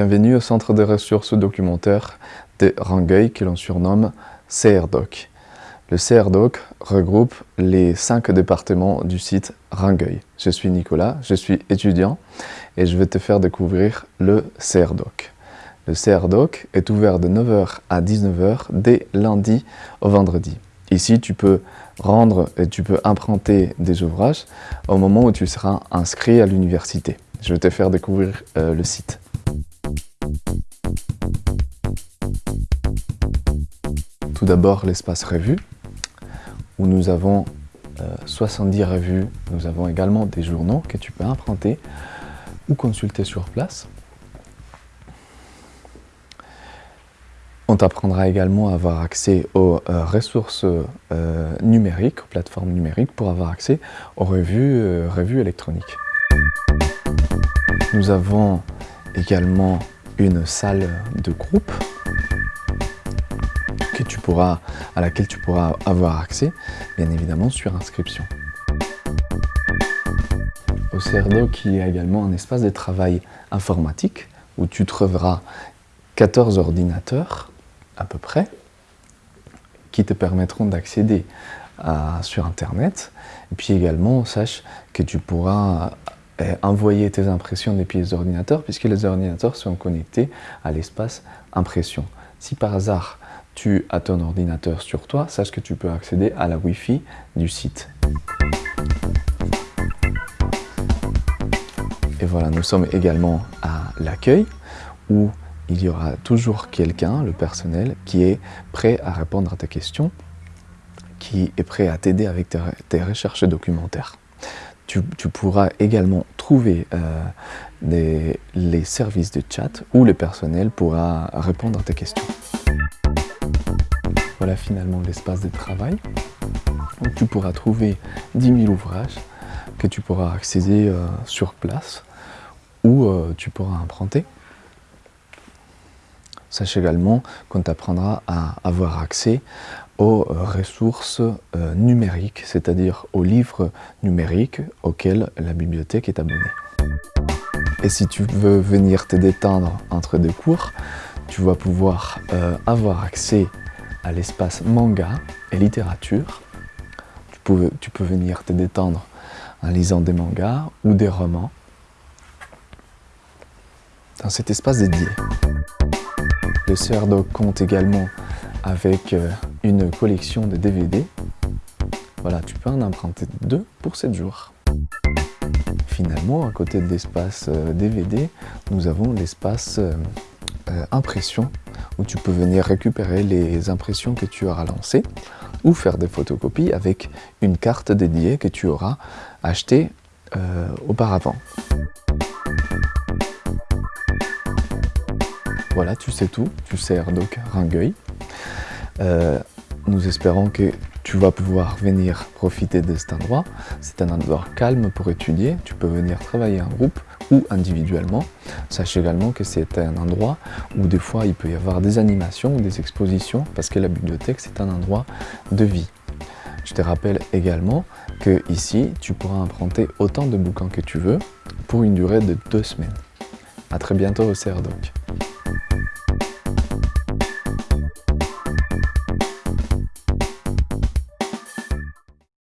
Bienvenue au centre de ressources documentaires de Rangueil que l'on surnomme CRDoc. Le CRDoc regroupe les cinq départements du site Rangueil. Je suis Nicolas, je suis étudiant et je vais te faire découvrir le CRDoc. Le CRDoc est ouvert de 9h à 19h dès lundi au vendredi. Ici, tu peux rendre et tu peux imprinter des ouvrages au moment où tu seras inscrit à l'université. Je vais te faire découvrir euh, le site. Tout d'abord l'espace revue, où nous avons 70 euh, revues. Nous avons également des journaux que tu peux imprinter ou consulter sur place. On t'apprendra également à avoir accès aux euh, ressources euh, numériques, aux plateformes numériques, pour avoir accès aux revues, revues électroniques. Nous avons également une salle de groupe à laquelle tu pourras avoir accès, bien évidemment sur inscription. Au CRDO, qui est également un espace de travail informatique, où tu trouveras 14 ordinateurs, à peu près, qui te permettront d'accéder sur Internet. Et puis également, sache que tu pourras envoyer tes impressions des pièces d'ordinateur puisque les ordinateurs sont connectés à l'espace impression. Si par hasard tu as ton ordinateur sur toi, sache que tu peux accéder à la Wi-Fi du site. Et voilà, nous sommes également à l'accueil où il y aura toujours quelqu'un, le personnel, qui est prêt à répondre à tes questions, qui est prêt à t'aider avec tes recherches documentaires tu, pourras également trouver euh, les services de chat où le personnel pourra répondre à tes questions. Voilà finalement l'espace de travail tu pourras trouver 10 000 ouvrages que tu pourras accéder euh, sur place ou euh, tu pourras emprunter. Sache également qu'on t'apprendra à avoir accès aux ressources euh, numériques, c'est-à-dire aux livres numériques auxquels la bibliothèque est abonnée. Et si tu veux venir te détendre entre deux cours, tu vas pouvoir avoir accès à l'espace manga et littérature. Tu peux, venir te détendre en lisant des mangas ou des romans dans cet espace dédié. Le CRDO compte également avec euh, une collection de DVD. Voilà, tu peux en emprunter deux pour 7 jours. Finalement, à côté de l'espace DVD, euh, nous avons l'espace euh, impression où tu peux venir récupérer les impressions que tu auras lancées ou faire des photocopies avec une carte dédiée que tu auras achetée auparavant. Voilà, tu sais tout, tu sais Erdoc Rangueil. Euh, nous espérons que tu vas pouvoir venir profiter de cet endroit. C'est un endroit calme pour étudier. Tu peux venir travailler en groupe ou individuellement. Sache également que c'est un endroit où des fois il peut y avoir des animations ou des expositions parce que la bibliothèque c'est un endroit de vie. Je te rappelle également que ici tu pourras emprunter autant de bouquins que tu veux pour une durée de deux semaines. A très bientôt au CRDOC.